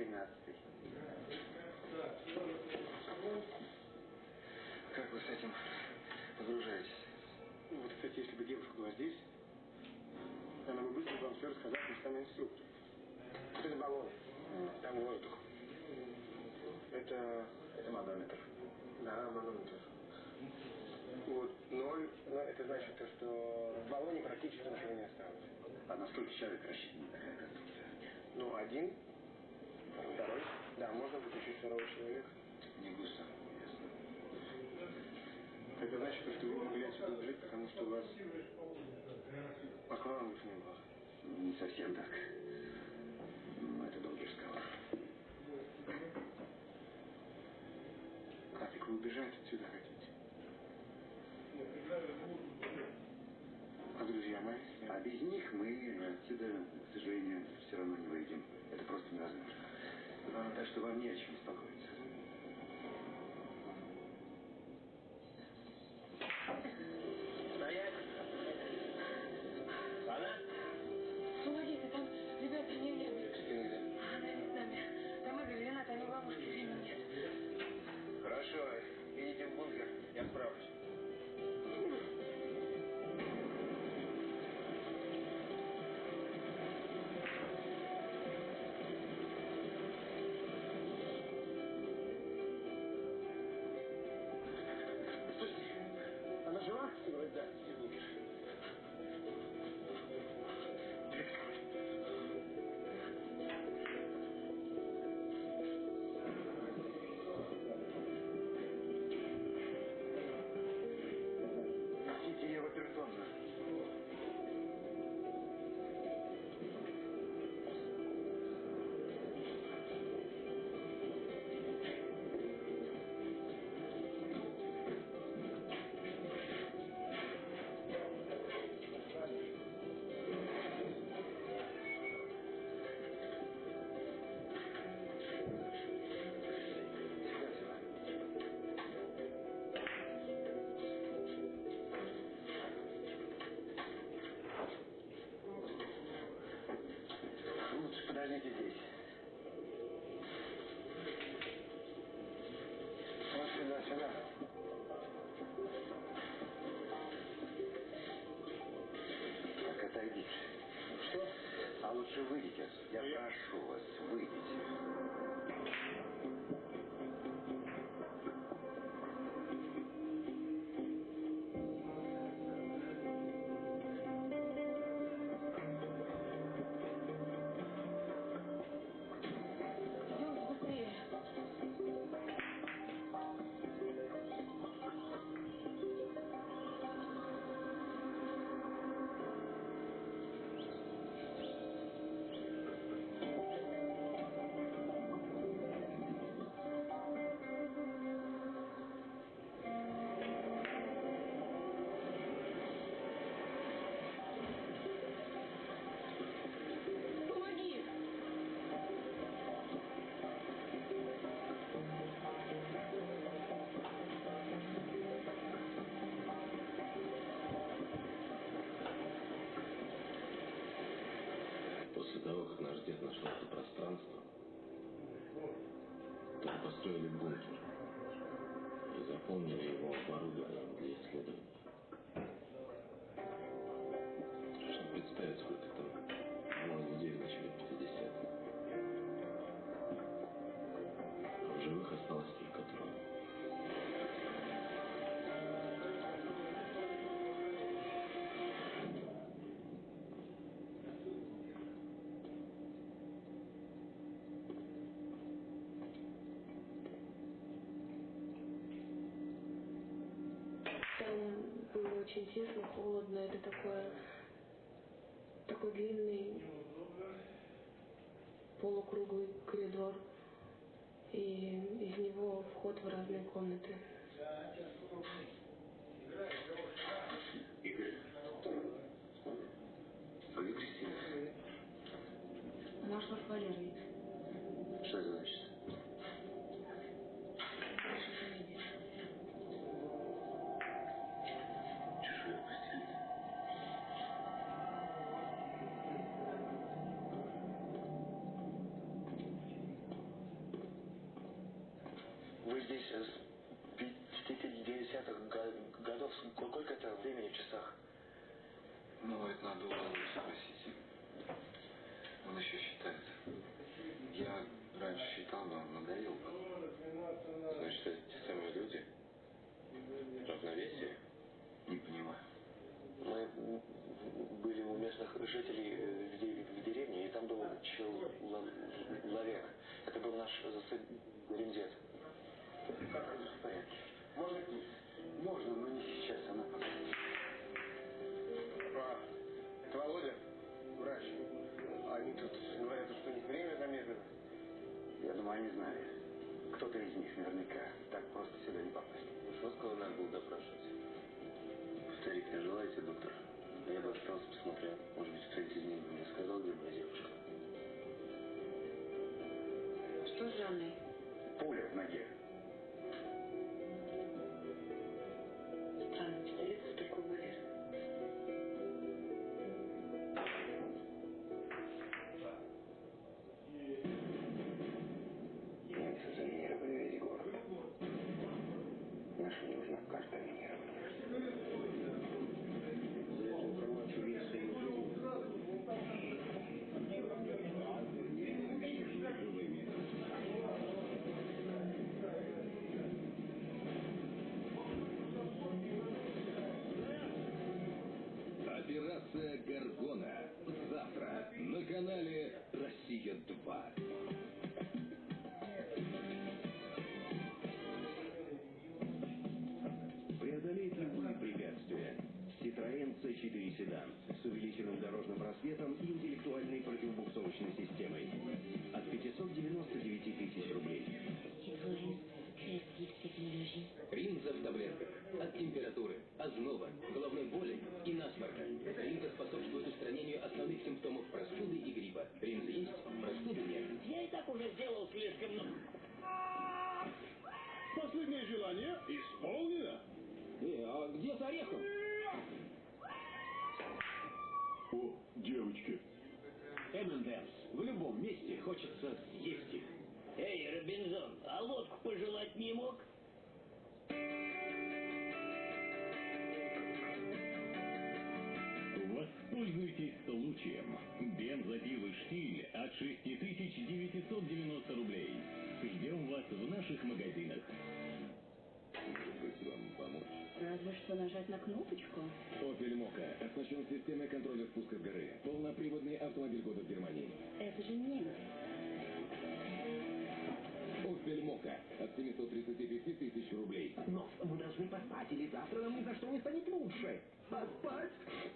тринадцатый. Как вы с этим погружаетесь? Ну, вот, кстати, если бы девушка была здесь, она бы быстро вам все рассказала, что она инструктор. Это баллон. Там воздух. Это... Это манометр. Да, манометр. Вот ноль, но это значит, то, что в баллоне практически ничего не осталось. А на сколько человек рассчитана такая конструкция? Ну, один, второй. Да, можно выключить второго человека. Не густо. Ясно. Это значит, что вы не могли отсюда убежать, потому что у вас аквалангов не было. Не совсем так. Но это долгий разговор. Так вы убежать отсюда хотите? А друзья мои? А без них мы отсюда, к сожалению, все равно не выйдем. Это просто невозможно. Так что вам не о чем беспокоиться. Так, отойдите. Что? А лучше выйдите. Я Ну, я- прошу вас, выйдите. После того, как наш дед нашел это пространство, то мы построили бункер и заполнили его оборудованием для исследований. Чтобы представить, сколько там тесно, холодно. Это такое, такой длинный полукруглый коридор. И из него вход в разные комнаты. Игорь. А где Кристина? Ушла с. В порядке? Можно к ней? Можно, но не сейчас. Она пока. А, это Володя, врач. Они тут говорят, что у них время замедлено. Я думаю, они знали. Кто-то из них наверняка. Так просто сюда не попасть. Шоского надо было допрашивать. Старик, не желаете, доктор? Я бы остался, посмотрел. Может быть, кто-нибудь из них мне сказал, где моя девушка. Что с Жанной? Пуля в ноге. О, девочки. M&M's. В любом месте хочется съесть их. Эй, Робинзон, а лодку пожелать не мог? Воспользуйтесь случаем. Бензопилы «Штиль» от 6990 рублей. Ждем вас в наших магазинах. Разве что нажать на кнопочку. Opel Mokka оснащен системой контроля спуска с горы. Полноприводный автомобиль года в Германии. Это же немец. Opel Mokka от 735 тысяч рублей. Но мы должны поспать, или завтра нам ни за что не станет лучше. Поспать?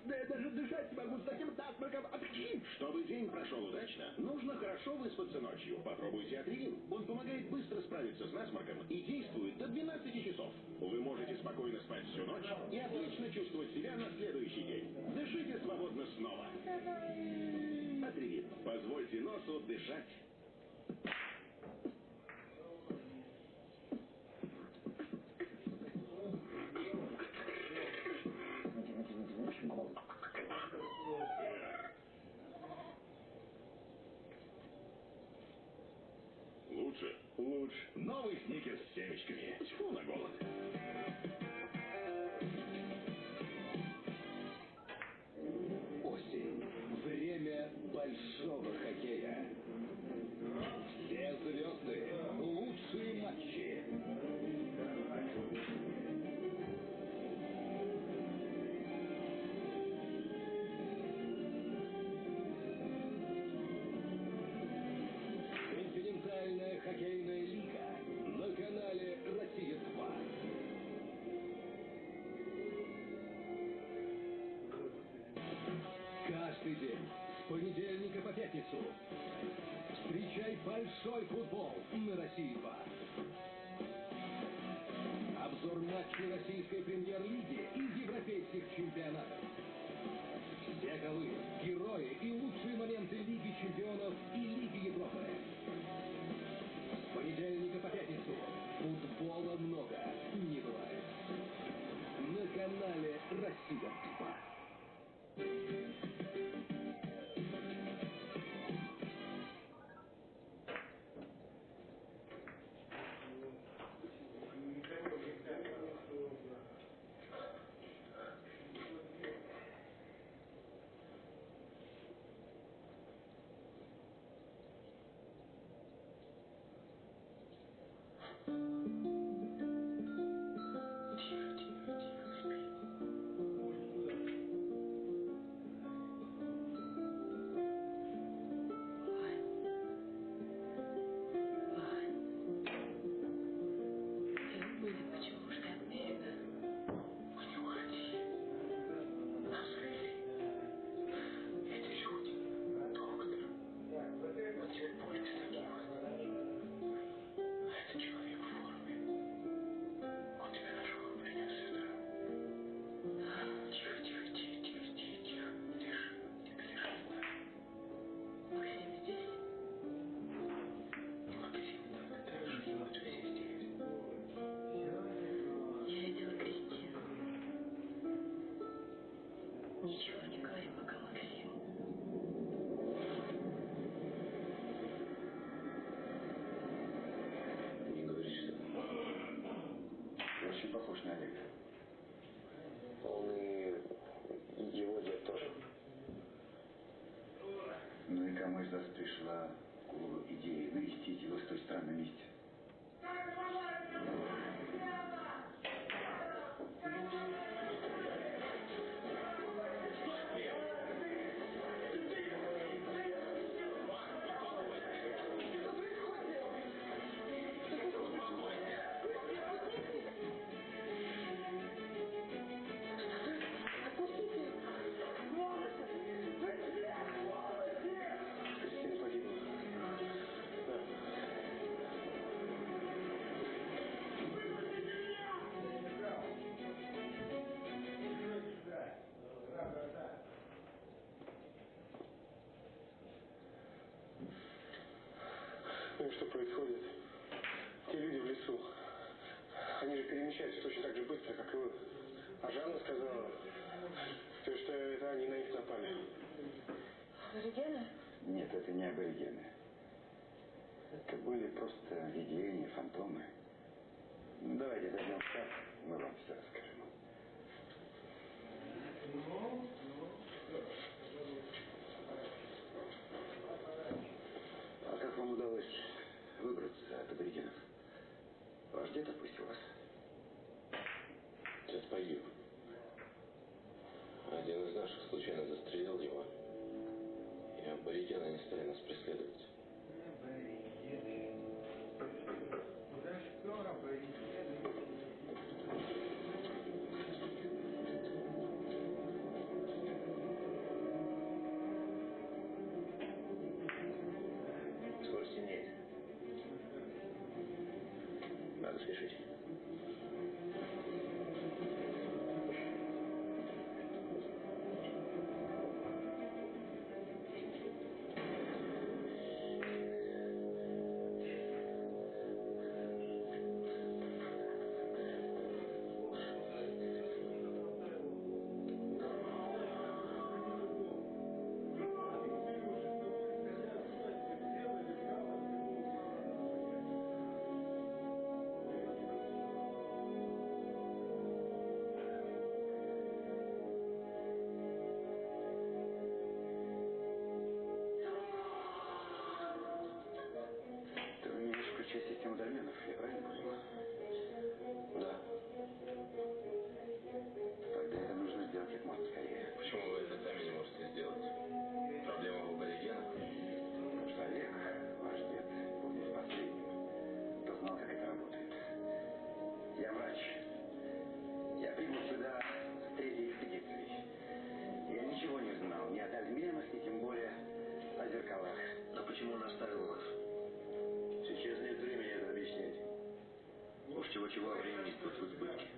Да я даже дышать не могу с таким насморком. Апчхи! Чтобы день прошел удачно, нужно хорошо выспаться ночью. Попробуйте Атривин. Он помогает быстро справиться с насморком и действует до 12 часов. Вы можете спокойно спать всю ночь и отлично чувствовать себя на следующий день. Дышите свободно снова. Атривин. Позвольте носу дышать. Лучше? Новый сникерс с семечками. Тьфу на голод. Осень. Время большого хоккея. Все звезды. Ничего не говори, пока мы горим. Не говори, что... Ты очень похож на Олега. Он и его дед тоже. Ну и кому из вас пришла в голову идея навестить его с той стороны вместе? И что происходит? Те люди в лесу, они же перемещаются точно так же быстро, как и вы. А Жанна сказала, то, что это они на них напали. Аборигены? Нет, это не аборигены. Это были просто видения, фантомы. Ну, давайте зайдем в мы вам все расскажем. beziehungsweise А времени тут в избытке.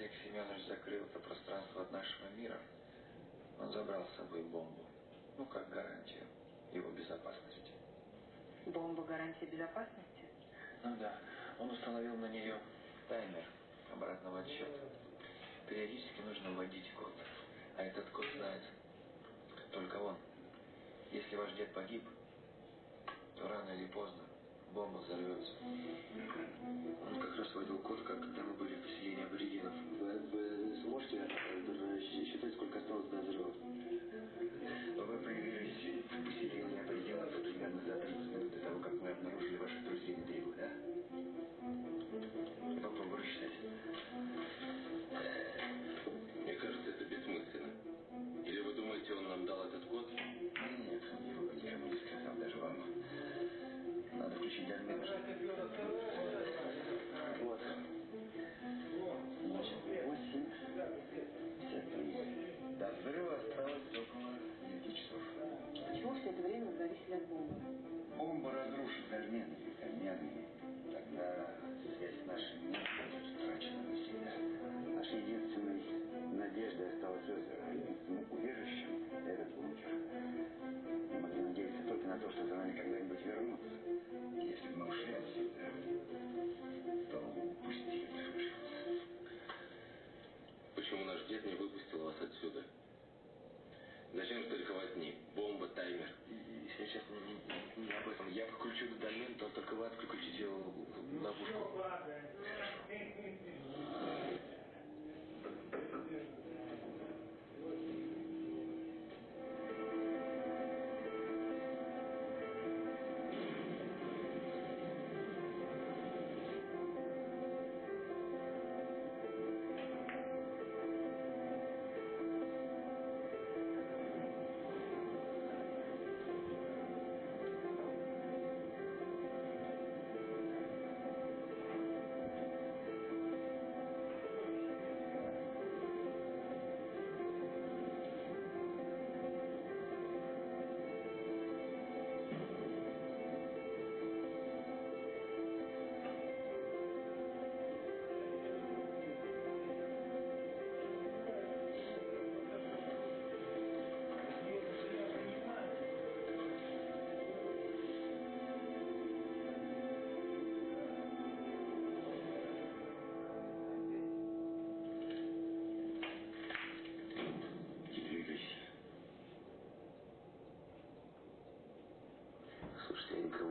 Олег Семенович закрыл это пространство от нашего мира, он забрал с собой бомбу. Ну, как гарантию его безопасности. Бомба гарантия безопасности? Ну да, он установил на нее таймер обратного отсчета. Периодически нужно вводить код, а этот код знает только он. Если ваш дед погиб, то рано или поздно бомба взорвется. Он как раз вводил код, когда мы были в поселении аборигенов. Вы, вы сможете считать, сколько осталось до взрыва? Вы появились в поселении аборигенов примерно за 30 минут до того, как мы обнаружили ваших друзей на берегу, да? Obrigado. Я подключу дольмен, то только вы отключите ловушку. Не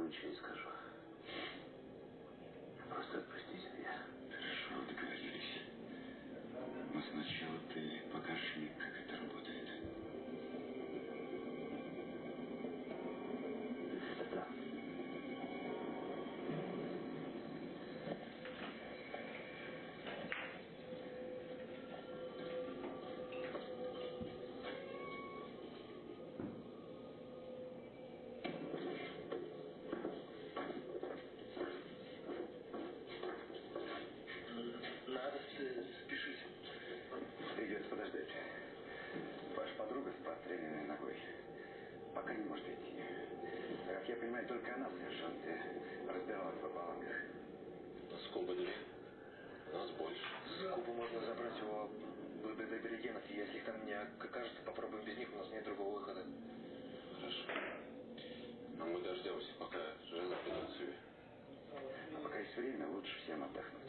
ничего не скажу. Простреленной ногой пока не может идти. Как я понимаю, только она в сержанте разбиралась в оболанках. Скобы две. Нас больше. Скобу можно забрать у аборигенов. Если их там не окажется, попробуем без них. У нас нет другого выхода. Хорошо. Но мы дождемся, пока жена придет в себя. А пока есть время, лучше всем отдохнуть.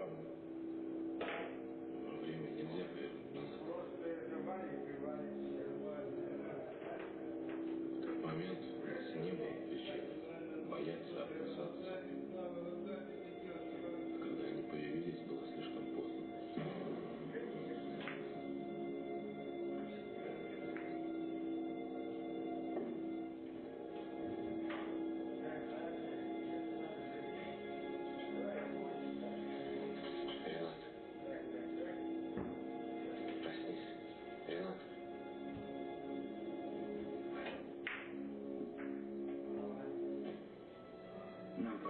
Europa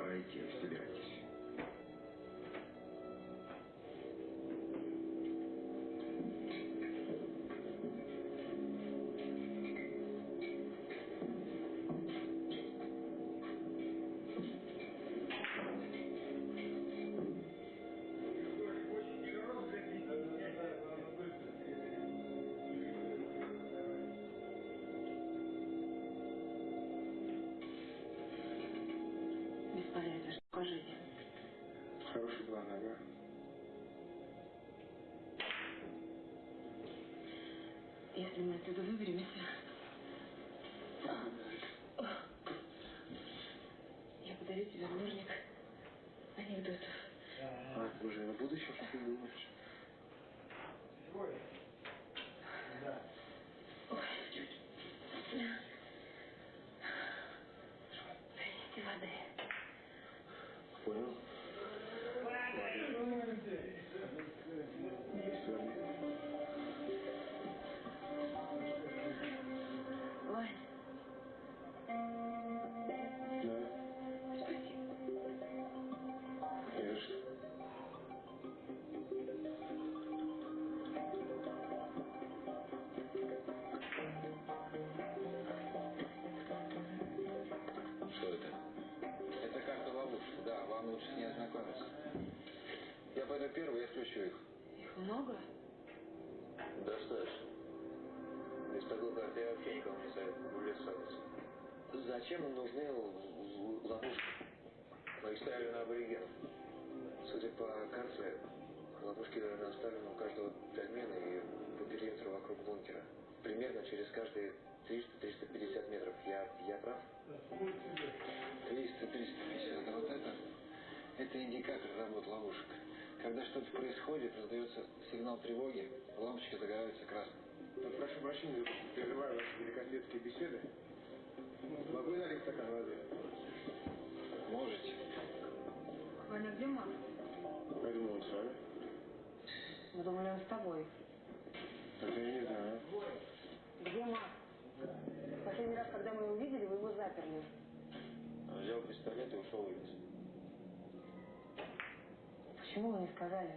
пора идти, собирайтесь. Мы отсюда выберемся, я подарю тебе сборник анекдотов. А, уже на будущее что ты думаешь? Пойду первый, я включу их. Их много? Достаточно. Без такой карты я вообще никому не советую увлекаться. Зачем нужны л- ловушки? Мы их ставили на аборигенов. Судя по карте, ловушки наставлены у каждого дольмена и по периметру вокруг бункера. Примерно через каждые 300-350 метров. Я, я прав? 300-350. А вот это, это индикатор работы ловушек. Когда что-то происходит, раздается сигнал тревоги, лампочки загораются красным. Прошу прощения, прерываю ваши великосветские беседы. Могу я налить стакан воды? Можете. Ваня, где Макс? Я думал, он с вами. Мы думали, он с тобой. Это я не знаю. Где Макс? Последний раз, когда мы его видели, вы его заперли. Он взял пистолет и ушел вниз. Почему вы не сказали?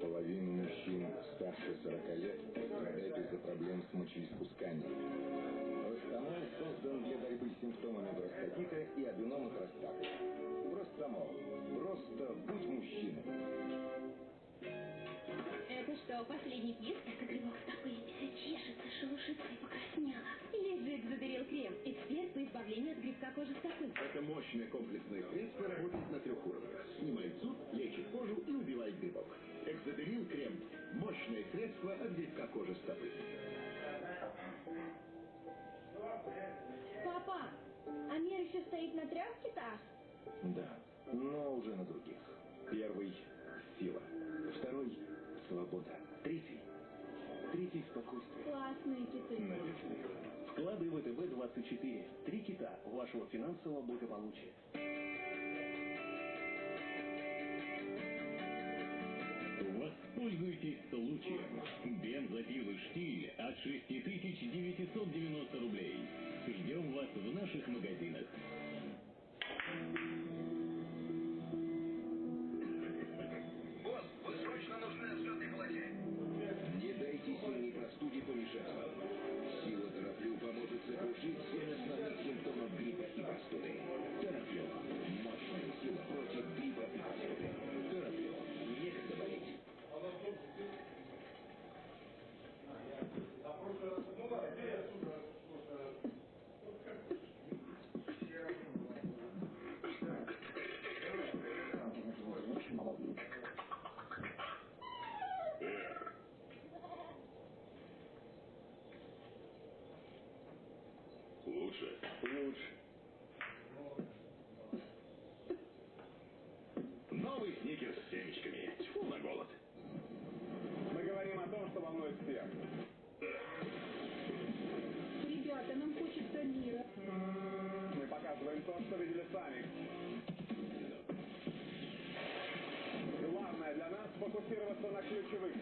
Половина мужчин старше 40 лет страдает из-за проблем с мочеиспусканием. Простомол создан для борьбы с симптомами простатита и аденома простаты. Простомол. Просто будь мужчиной. Что, последний пьес? Это грибок стопы. Чешется, шелушится и покраснела. Лежит задарил крем. Эксперт по избавлению от грибка кожи стопы. Это мощное комплексное средство работает на трех уровнях. Снимает зуд, лечит кожу и убивает грибок. Экзодерил крем. Мощное средство от грибка кожи стопы. Папа, а мир еще стоит на трех китах? Да, но уже на других. Первый – сила. Второй – свобода. Третий – третий – спокойствие. Классные киты. Надежды. Вклады ВТБ-24. Три кита вашего финансового благополучия. Воспользуйтесь случаем. Бензопилы «Штиль» от 6990 рублей. Ждем вас в наших магазинах.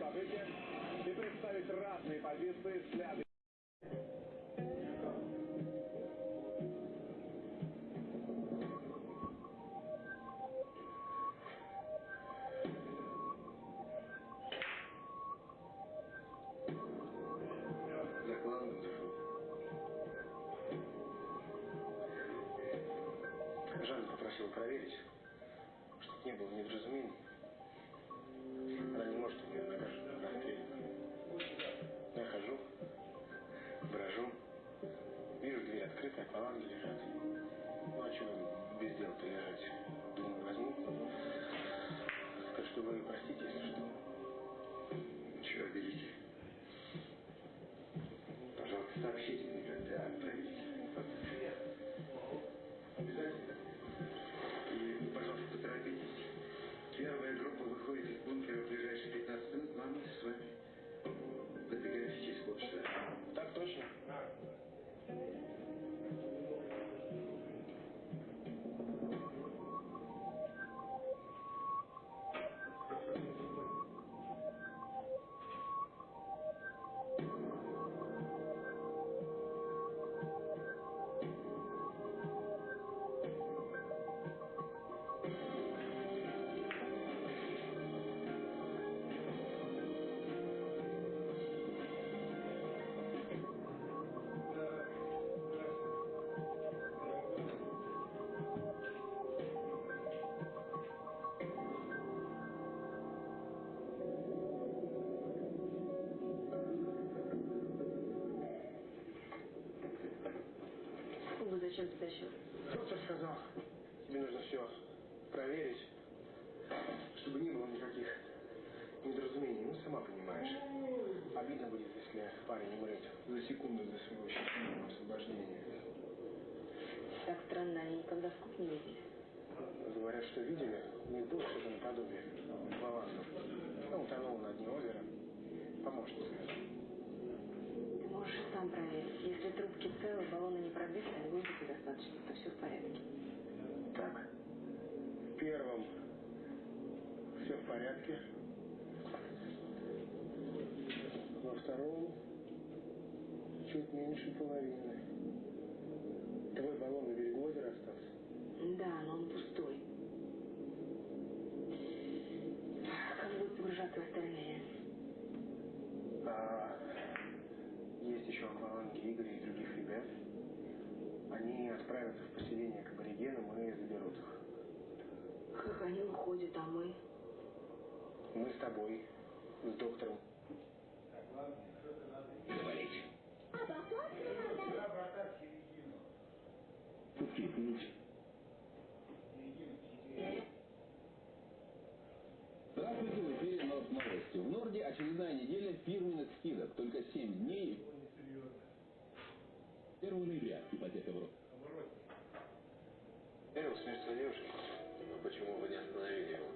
Событиях и представить разные позиции, взгляды. Открыта, акваланги лежат. Ну, а чего без дела-то лежать? Думаю, возьму. Так что вы простите, если что. Чего берите? Вы зачем притащил? Доктор сказал, тебе нужно все проверить, чтобы не было никаких недоразумений. Ну, сама понимаешь. Обидно будет, если парень умрет за секунду до своего счастливого освобождения. Так странно, они никогда в кухне не видели. Говорят, что видели, у них было что-то наподобие балластов. Ну, утонул на дне озера. Помощница. Можешь сам проверить. Если трубки целы, баллоны не пробиты, а воздуха достаточно, то все в порядке. Так. В первом все в порядке. Во втором чуть меньше половины. Твой баллон на берегу озера остался? Да, но он пустой. Как будут погружаться остальные? А еще Игоря и других ребят. Они отправятся в поселение к аборигенам и заберут их. Как они уходят, а мы? Мы с тобой, с доктором. Заболеть. Утихнуть. Здравствуйте, в эфире Новости. В Норде очередная неделя фирменных скидок. Только 7 дней. 1 ноября ипотека в рост. Верил смерть девушки. Но почему вы не остановили его?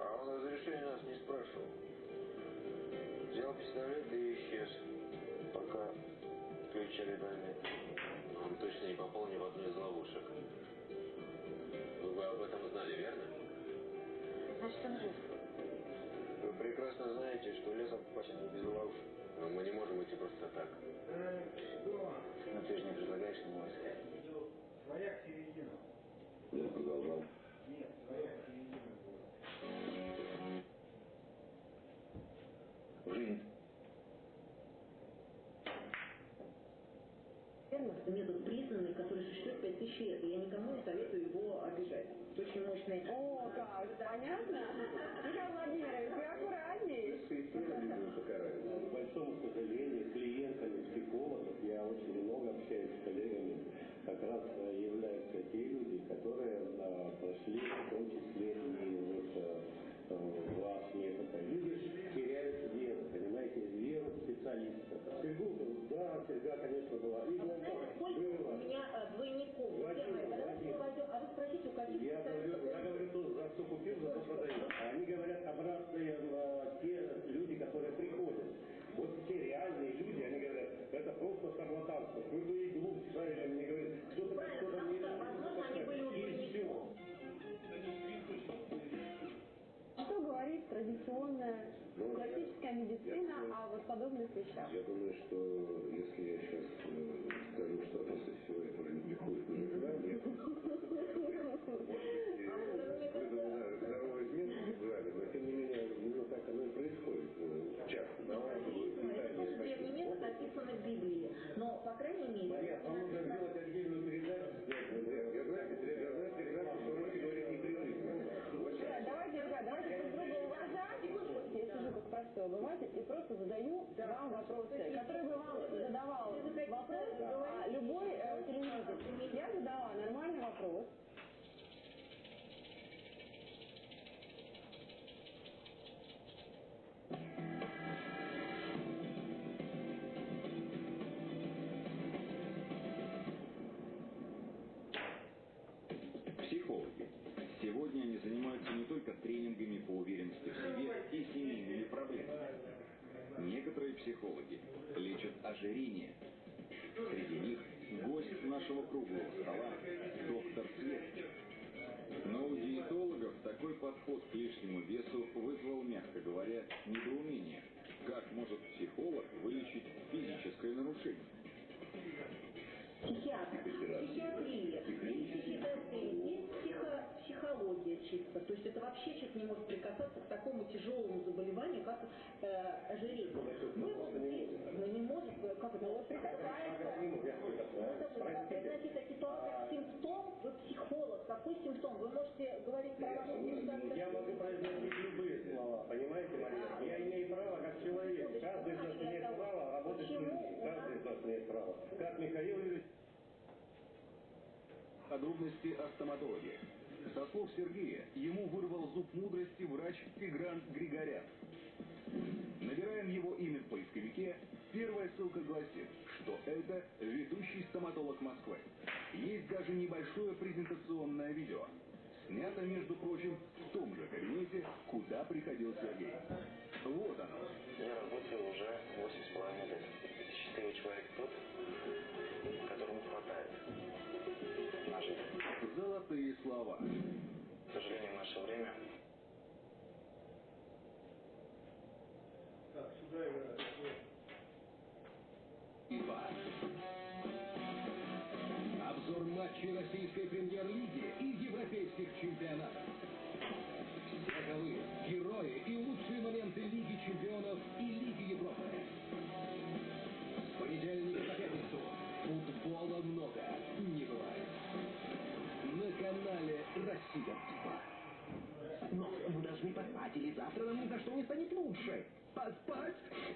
А он разрешения нас не спрашивал. Взял пистолет и исчез. Пока кричали нами. Он точно не попал ни в одну из ловушек. Вы бы об этом знали, верно? Значит, он жив. Вы прекрасно знаете, что лесом попасть не без ловушек. Но мы не можем идти просто так. Но ты же не предлагаешь ему искать. Своя середина. Я продолжал. Нет, своя середина. Жизнь. Метод признанный, который существует 5000 лет, и я никому не советую его обижать. Это очень мощный. О, как, понятно? Михаил Владимирович, подобных вещах. Я думаю, что если я сейчас э, скажу, что после всего этого ликует уже желание, здоровый измен жали, но тем не менее, ну так оно и происходит э, часто. Давай, Это древний метод описан в Библии. Но, по крайней мере, Мария, вам нужно сделать отдельную передачу. Я знаю, я знаю прекрасно, что вы говорите непрерывно. Да, давайте, ребят, давайте друг друга уважать. Я сижу как простой обыватель и просто задаю вам вопросы, которые бы вам задавал вопрос а, любой э. Я задала нормальный вопрос. Нашего круглого стола – доктор Свет. Но у диетологов такой подход к лишнему весу вызвал, мягко говоря, недоумение. Как может психолог вылечить физическое нарушение? психиатр, психиатрия, психиатрия, психология чисто. То есть это вообще человек не может прикасаться к такому тяжелому заболеванию, как э, ожирение. Мы вот здесь, мы не можем, э, как это, вот прикасается. Значит, это ситуация, симптом, вы психолог, какой симптом? Вы можете говорить про вашу ситуацию. Я могу произносить любые слова, понимаете, Мария? Я имею право как человек. Каждый из нас имеет право работать с людьми. Каждый из нас имеет право. Как Михаил Юрьевич Подробности о стоматологе. Со Сергея, ему вырвал зуб мудрости врач Тигран Григорян. Набираем его имя в поисковике. Первая ссылка гласит, что это ведущий стоматолог Москвы. Есть даже небольшое презентационное видео. Снято, между прочим, в том же кабинете, куда приходил Сергей. Вот оно. Я работаю уже восемь с половиной лет. Счастливый человек тот, которому хватает жизнь. Золотые слова. К сожалению, в наше время Так, сюда играть. Обзор матчей российской премьер-лиги и европейских чемпионатов. Россия-2. Но мы должны поспать, или завтра нам ни за что не станет лучше. Поспать?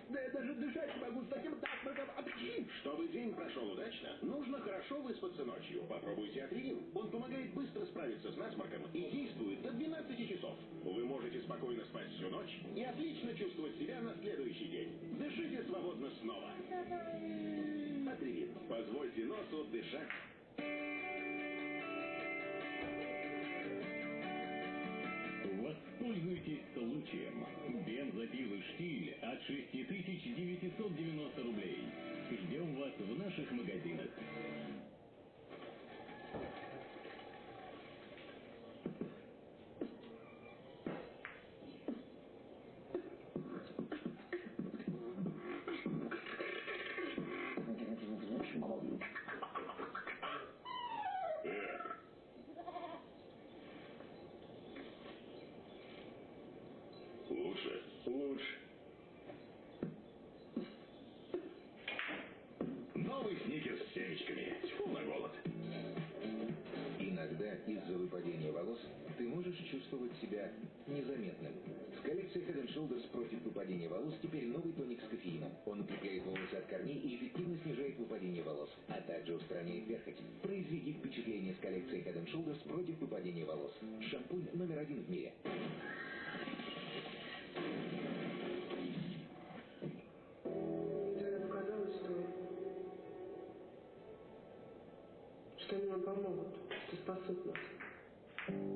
Да я даже дышать не могу с таким насморком. Апчхи! Чтобы день прошел удачно, нужно хорошо выспаться ночью. Попробуйте Атрин. Он помогает быстро справиться с насморком и действует до 12 часов. Вы можете спокойно спать всю ночь и отлично чувствовать себя на следующий день. Дышите свободно снова. Атрин. Позвольте носу дышать. Воспользуйтесь случаем. Бензопилы «Штиль» от 6990 рублей. Ждем вас в наших магазинах. Против выпадения волос теперь новый тоник с кофеином. Он укрепляет волосы от корней и эффективно снижает выпадение волос, а также устраняет перхоть. Произведи впечатление с коллекцией Head Shoulders против выпадения волос. Шампунь номер один в мире. Что они нам помогут, что спасут нас.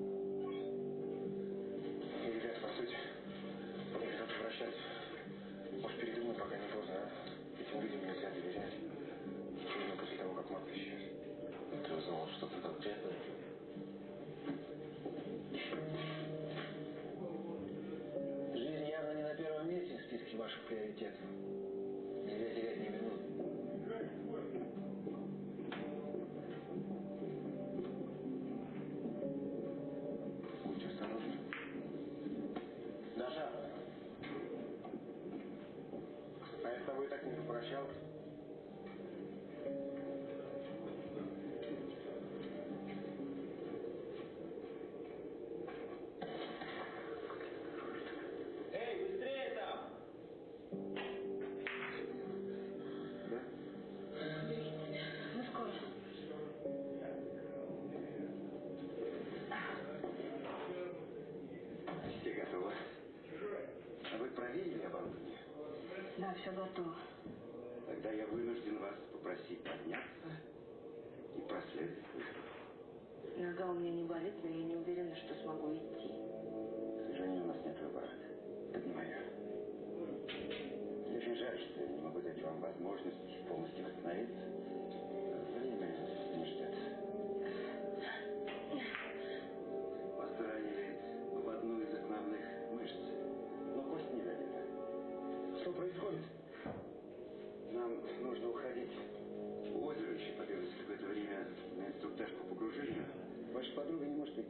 Да, все готово. Тогда я вынужден вас попросить подняться и проследовать. Нога у меня не болит, но я не уверена, что смогу идти. К сожалению, у нас нет выбора. Поднимаю. Мне очень жаль, что я не могу дать вам возможность полностью восстановиться.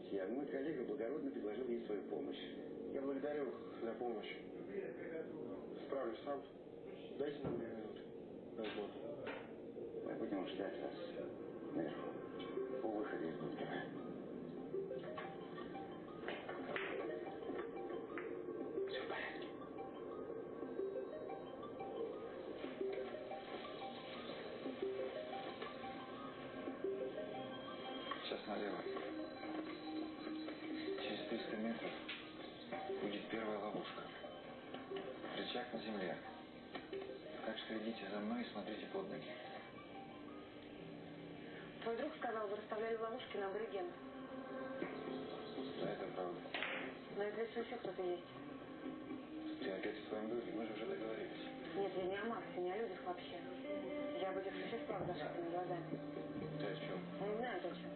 Идти, а мой коллега благородно предложил ей свою помощь. Я благодарю за помощь. Справлюсь сам. Дайте нам две минуты. Возьму. Мы будем ждать вас наверху, у выхода из бункера. Идите за мной и смотрите под ноги. Твой друг сказал, вы расставляли ловушки на аборигенов. Да, это правда. На этом лесу еще кто-то есть. Ты опять в своем друге, мы же уже договорились. Нет, я не о Максе, не о людях вообще. Я об этих существах с зашитыми глазами. Ты о чем? Не знаю точно.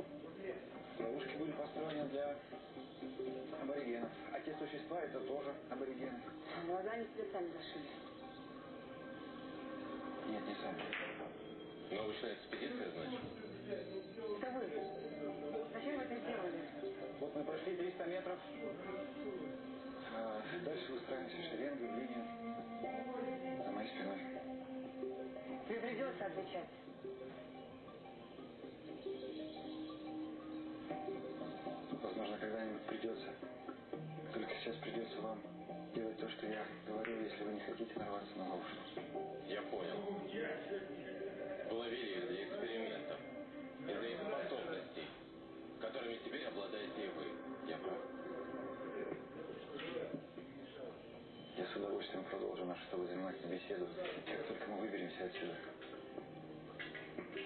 Ловушки были построены для аборигенов. А те существа это тоже аборигены. Глаза они себе сами зашили. Нет, не сами. Научная экспедиция, значит? Это вы. Зачем вы это сделали? Вот мы прошли 300 метров. А дальше выстраиваемся шеренгой в линию. За моей спиной. Тебе придется отвечать. Возможно, когда-нибудь придется. Только сейчас придется вам делать то, что я говорю, если вы не хотите нарваться на ловушку. Я понял. Ловили для экспериментов. Из-за их способностей, которыми теперь обладаете и вы. Я прав. Я с удовольствием продолжу нашу с тобой занимательную беседу, как только мы выберемся отсюда.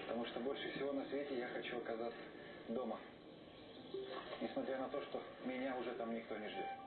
Потому что больше всего на свете я хочу оказаться дома. Несмотря на то, что меня уже там никто не ждет.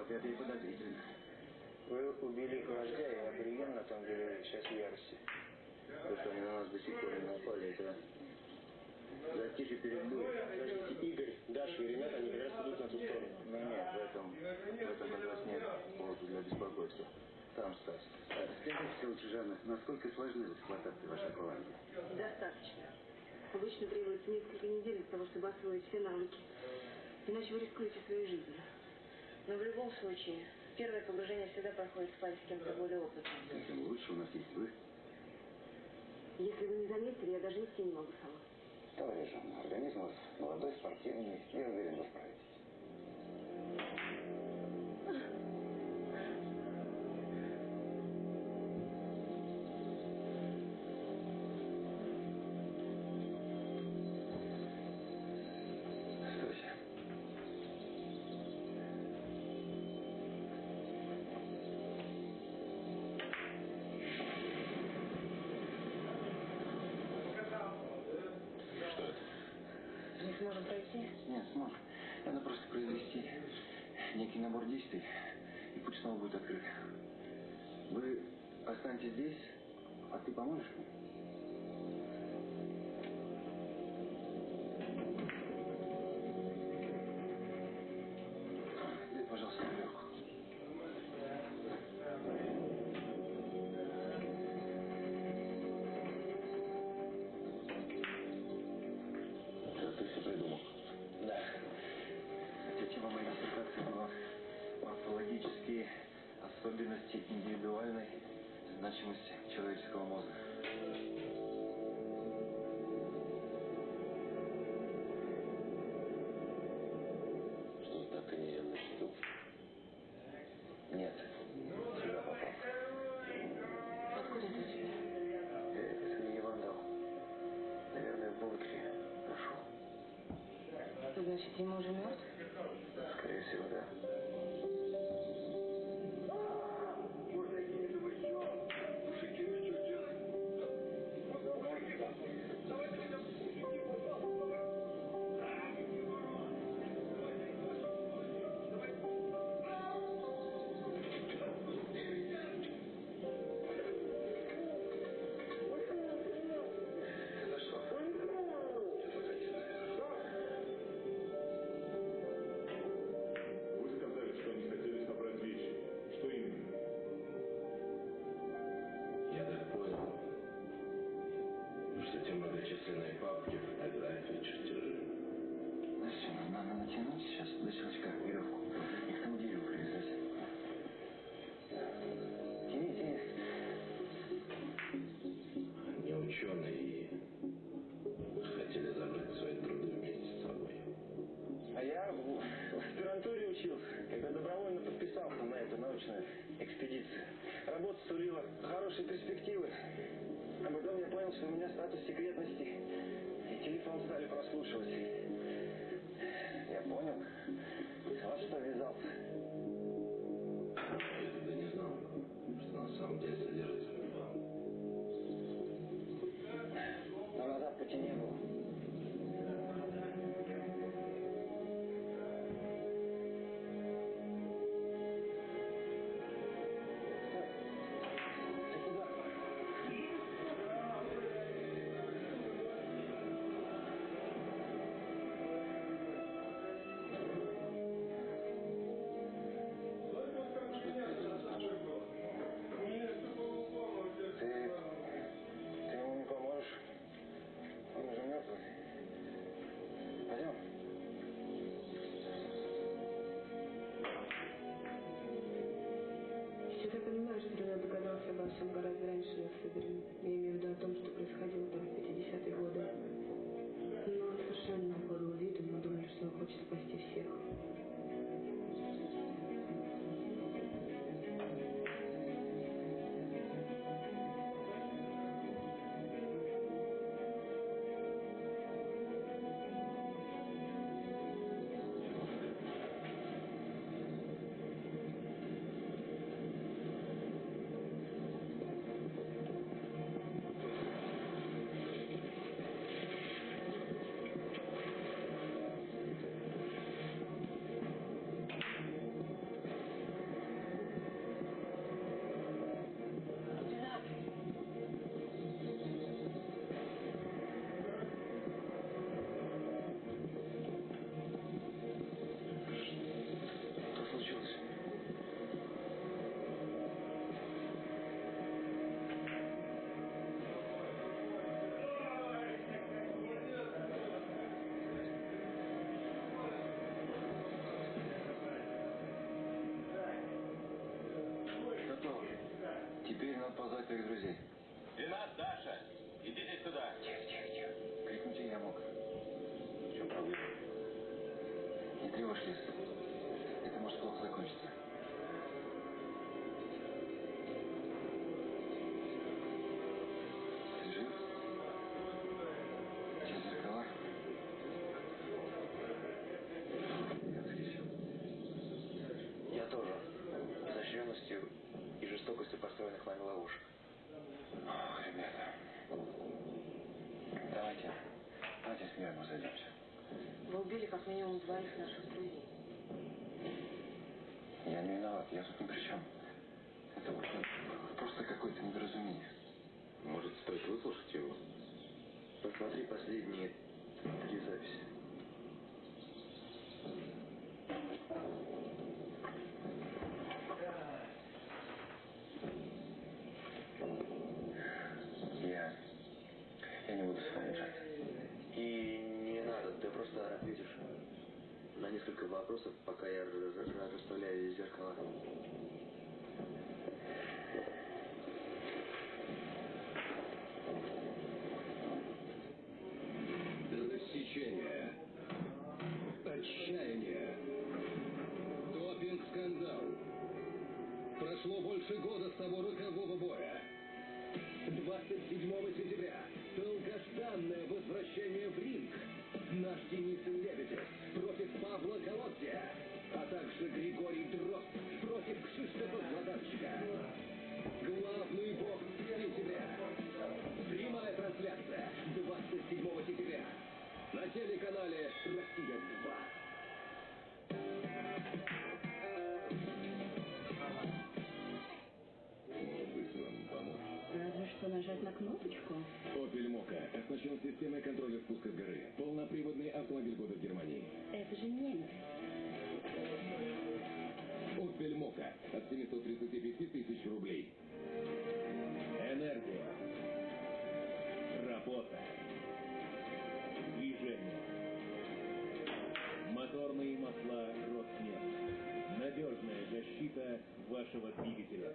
вот это и подозрительно. Вы убили вождя и абориген на том деле сейчас в ярости. То, что они на нас до сих пор не напали, это затишье перед бурей. Подождите, Игорь, Даша и ребята, они как раз идут на ту сторону. Но нет, в этом, в этом как раз нет повода для беспокойства. Там Стас. Скажите лучше, Жанна, насколько сложны в эксплуатации ваши акваланги? Достаточно. Обычно требуется несколько недель для того, чтобы освоить все навыки. Иначе вы рискуете своей жизнью. Но в любом случае, первое погружение всегда проходит в паре с кем-то более опытным. Тем лучше у нас есть вы. Если вы не заметили, я даже идти не могу сама. Товарищ Жанна, организм у вас молодой, спортивный, я уверен, вы справитесь. Пройти? Нет, сможешь. Надо просто произвести некий набор действий, и путь снова будет открыт. Вы останьтесь здесь, а ты поможешь мне? J'ai dit. перспективы. А потом я понял, что у меня статус секретности. И телефон стали прослушивать. Я понял. во что ввязался. Твоих друзей. И Даша! Идите сюда! Тихо, тихо, тихо. Крикнуть я мог. В чем проблема? Не тревожьтесь. Это может плохо закончиться. и жестокостью построенных вами ловушек. Ребята, давайте, давайте с миром. Вы убили как минимум двоих наших друзей. Я не виноват, я тут ни при чем. Это просто какое-то недоразумение. Может, стоит выслушать его? Посмотри последние три записи. Сара, видишь, на несколько вопросов, пока я расставляю зеркала? вашего двигателя.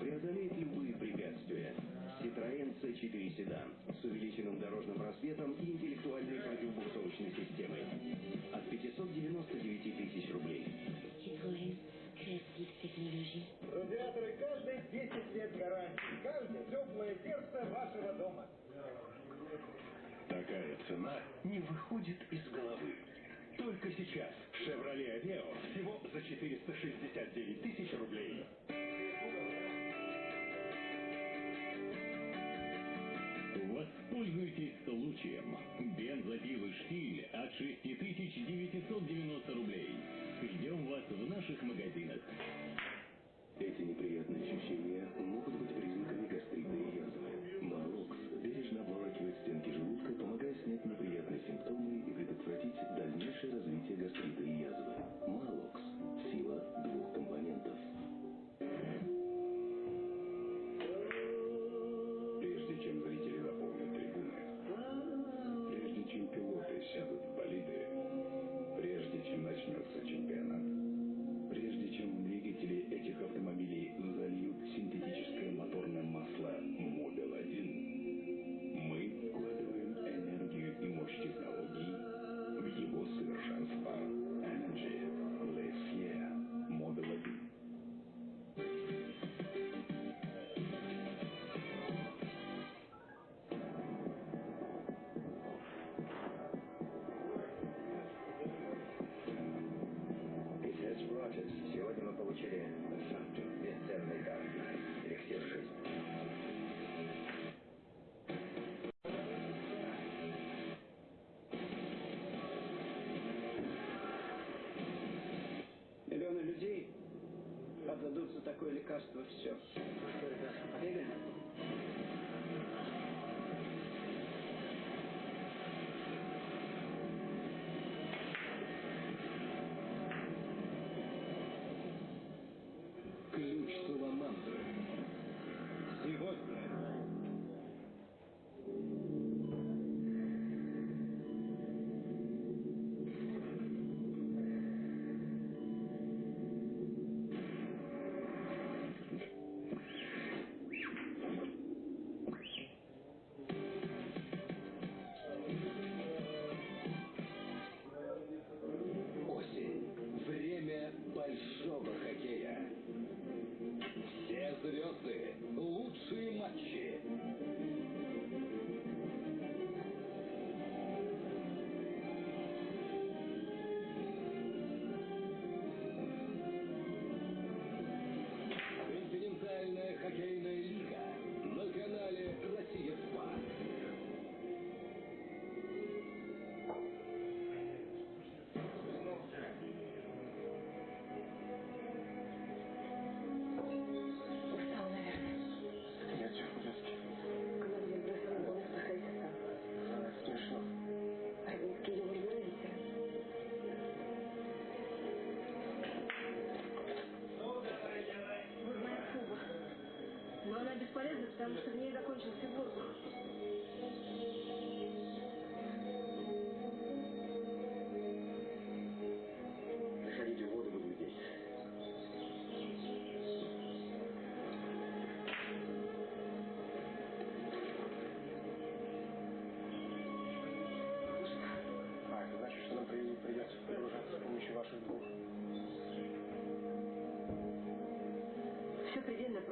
Преодолеет любые препятствия. Citroen C4 седан с увеличенным дорожным просветом и интеллектуальной противобуксовочной системой. От 599 тысяч рублей. Радиаторы каждые 10 лет гарантии. Каждое теплое сердце вашего дома. Такая цена не выходит из головы. Только сейчас 469 тысяч рублей. Воспользуйтесь случаем. Бензопилы «Штиль» от 6990 рублей. Ждем вас в наших магазинах. Эти неприятные ощущения могут быть признаками гастритной язвы. Малокс бережно обволакивает стенки желудка, помогая снять неприятные симптомы и предотвратить дальнейшее развитие гастрита и язвы.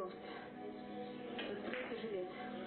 Прост. Откройте жилет.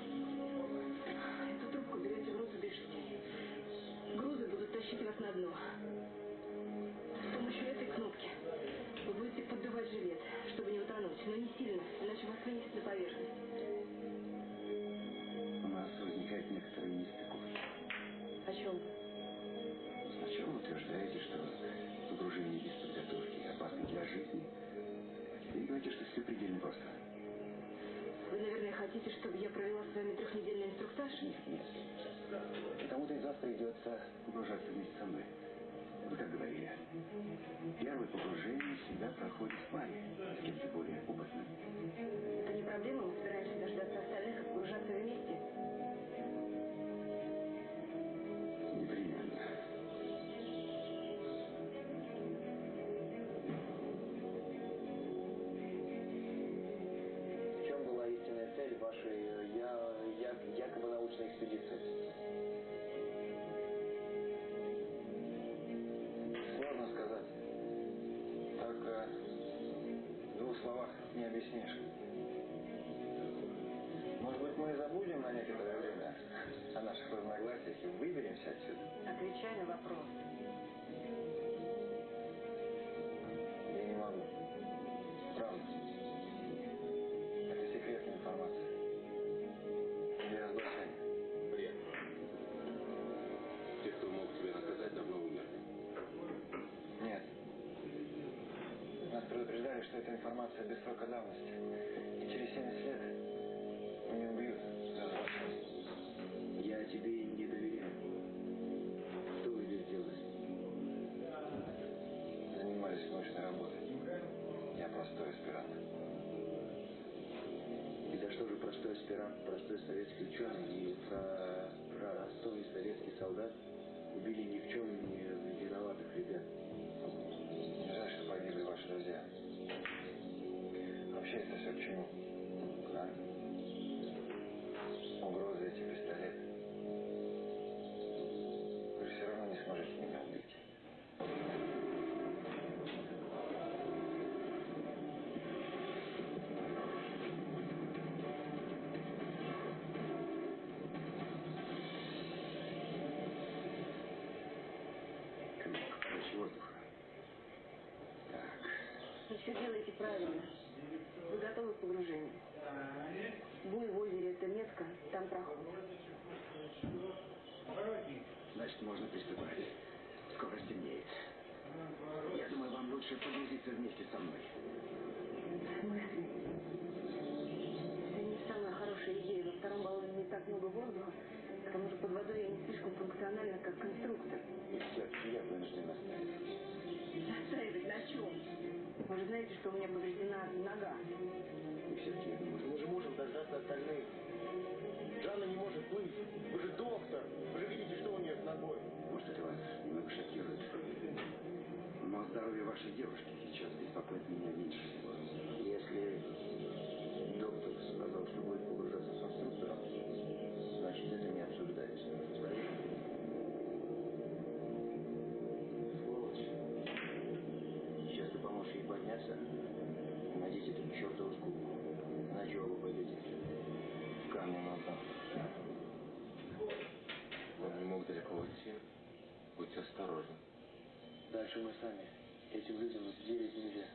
Погружаться вместе со мной. Вы как говорили, первое погружение всегда проходит в паре с кем-то более информация без срока давности. И через 70 лет меня убьют за разглашение. Я тебе не доверяю. Что вы здесь делаете? Занимались научной работой. Я простой аспирант. И за что же простой аспирант, простой советский ученый и про, простой советский солдат убили ни в чем не виноватых ребят? Не жаль, что погибли ваши друзья. Вообще это все к чему? А? Угрозы эти пистолеты. Лучше погрузиться вместе со мной. В смысле? Это не самая хорошая идея. Во втором баллоне не так много воздуха. К тому же под водой я не слишком функциональна, как конструктор. И все-таки я вынужден. Настаивать на чем? Вы же знаете, что у меня повреждена нога. И все-таки я думаю, Мы же можем дождаться остальных. Жанна не может плыть. Вы же доктор. Вы же видите, что у нее с ногой. может, это вас немного шокирует. Но здоровье вашей девушки сейчас беспокоит меня меньше всего. Если доктор сказал, что будет погружаться с конструктором, значит, это не обсуждается. Сволочь. Сейчас ты поможешь ей подняться и эту чертову скобку. Иначе оба пойдете дно. Он не мог далеко уйти. Будь осторожен. Дальше мы сами. Этим людям верить нельзя.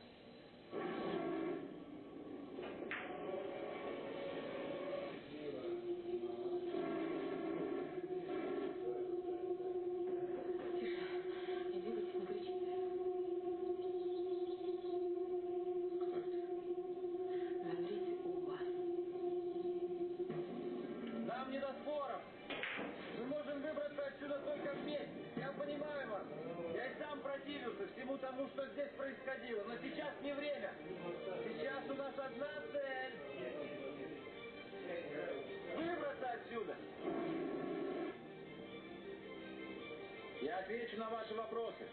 на ваши вопросы.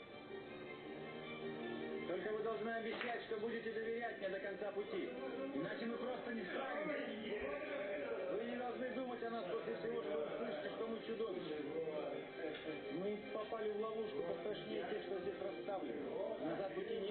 Только вы должны обещать, что будете доверять мне до конца пути. Иначе мы просто не справимся. Вы не должны думать о нас после всего, что услышите, что мы чудовища. Мы попали в ловушку пострашнее тех, что здесь расставлены. Назад пути нет.